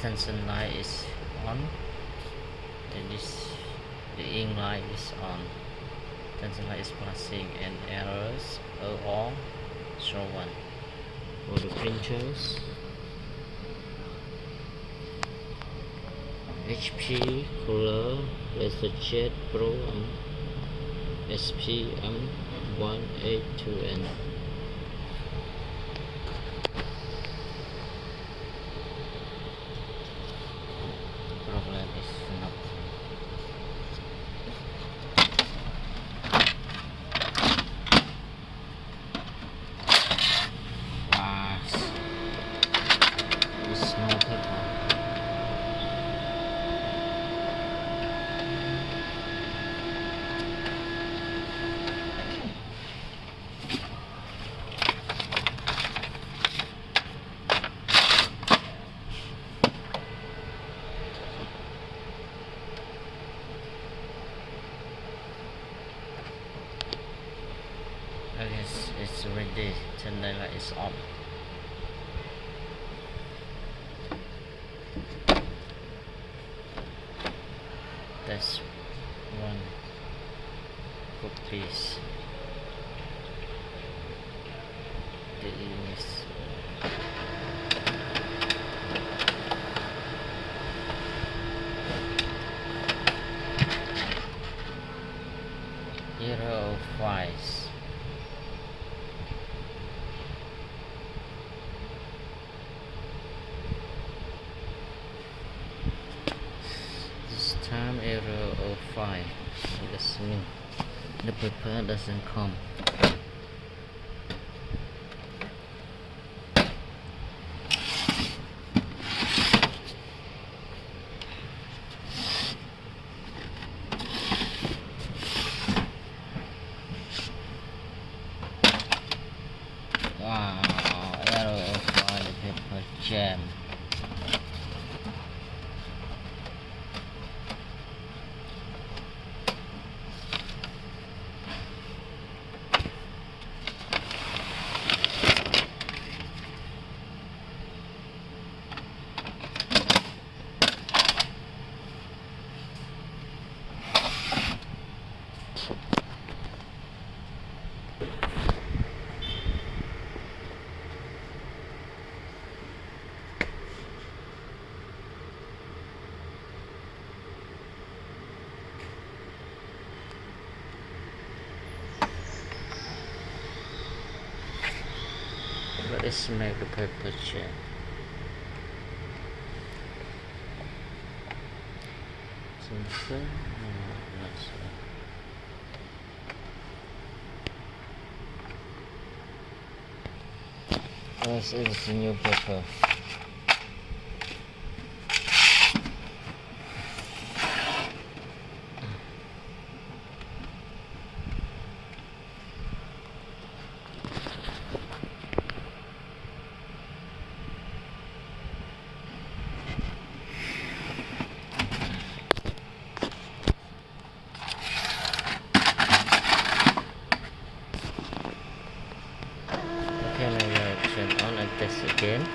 attention light is on. And this the ink light is on. Attention light is flashing and errors are all show one. For the printers. HP Color LaserJet Pro um, SPM 182N problem is not wow it's no paper Okay, it's, it's ready. Turn is off. The paper doesn't come Wow, error 05 the paper jam Make a paper jam Sensor? No, not is new. Okay, now we are turn on and test again.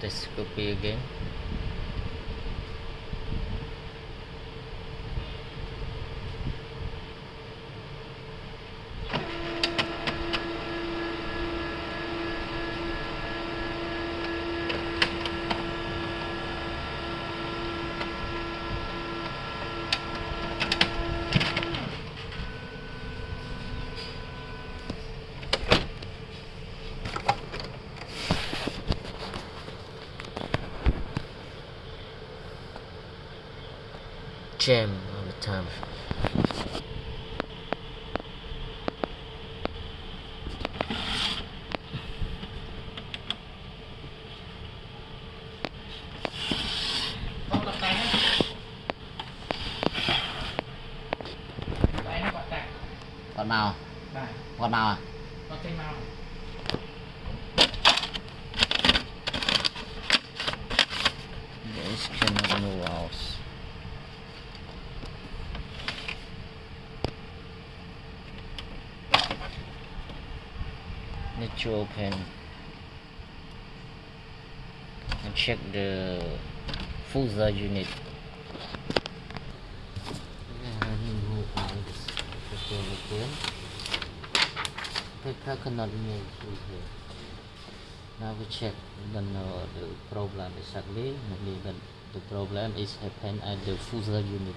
Try could be again. jam all the time. Còn màu à? Còn màu à? Còn trên màu This can. To open and check the fuser unit Paper cannot through here. Now we check don't know the problem exactly. Maybe but the problem is happen at the fuser unit.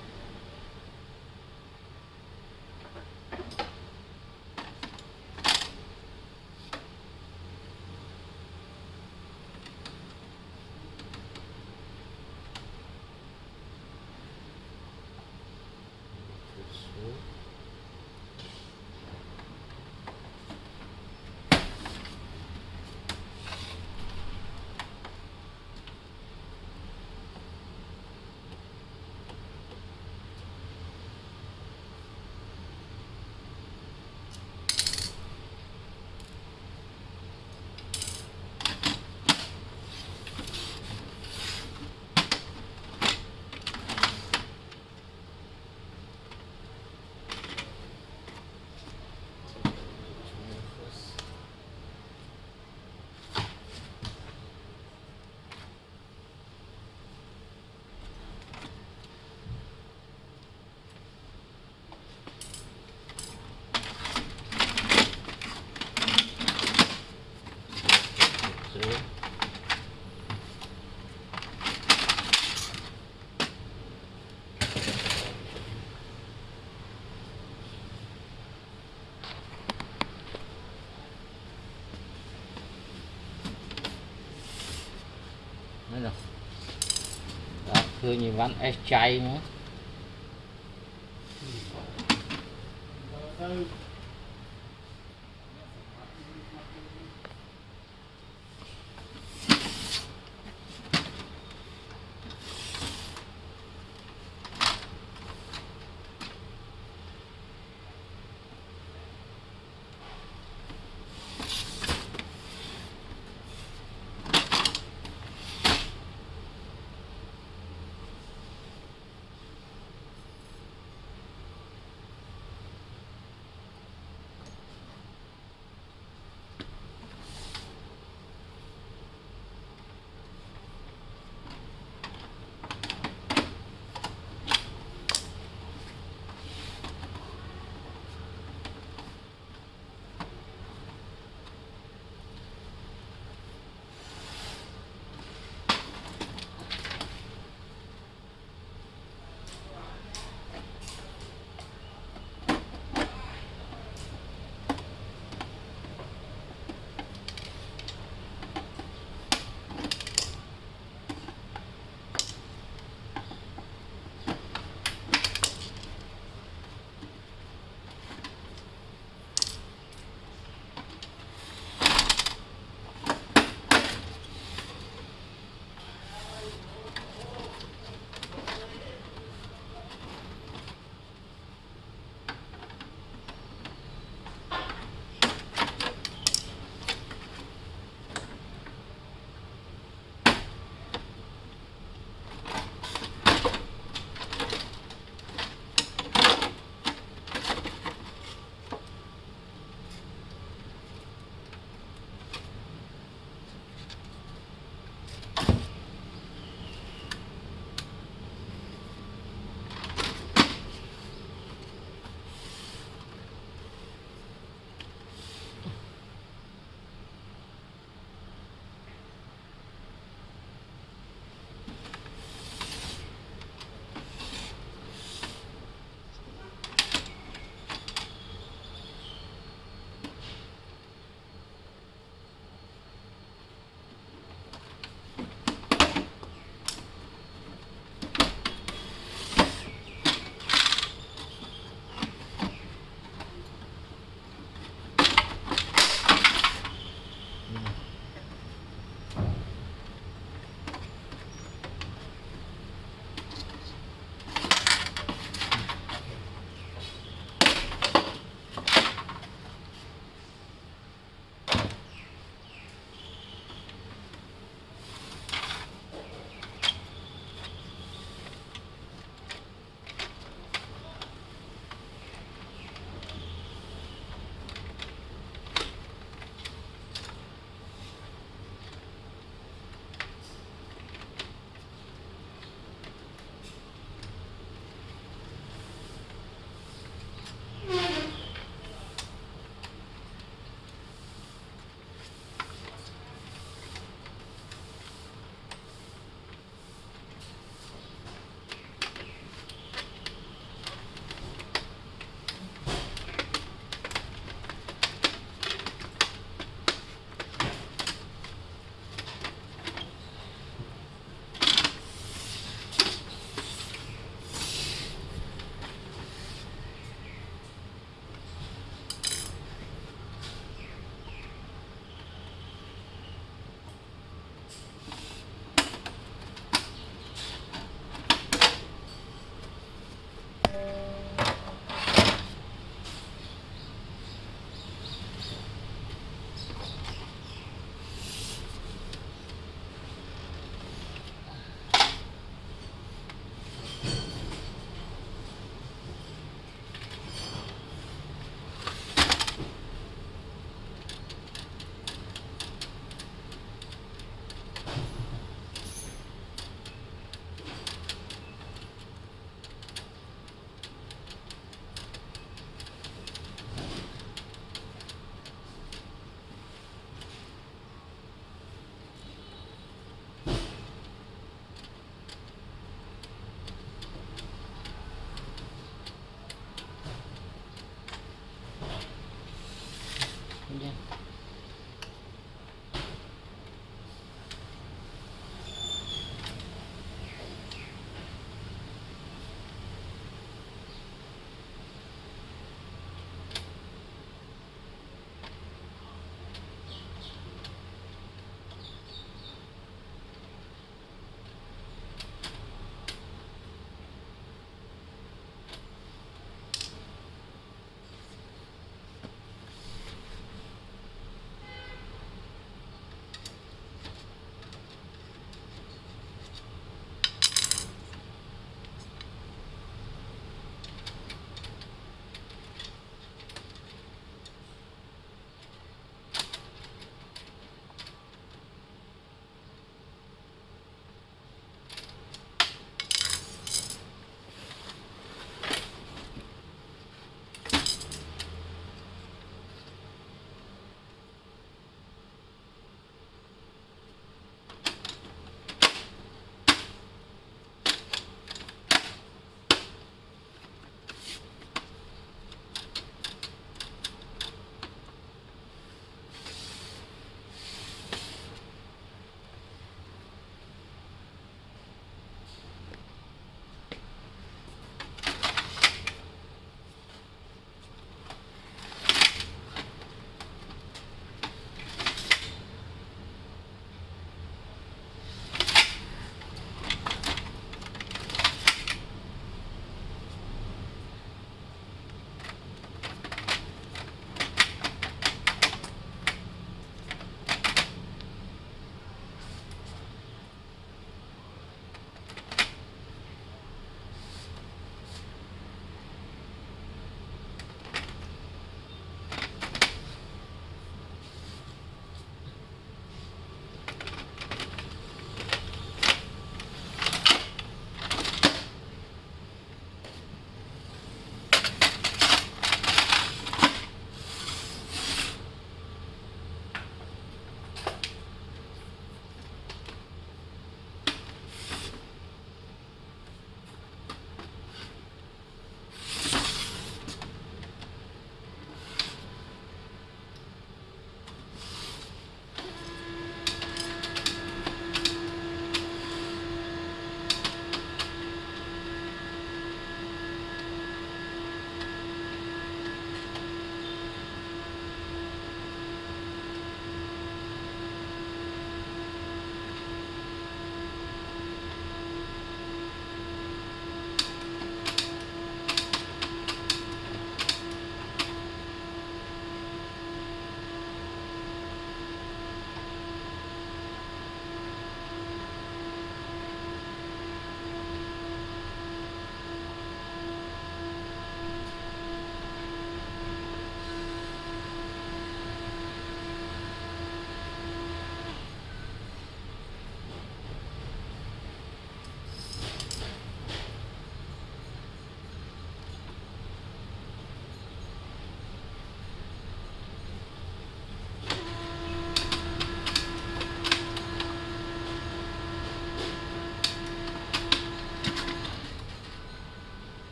thương như ván ếch chay nữa.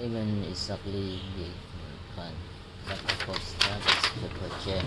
even exactly the fun that the constant is the project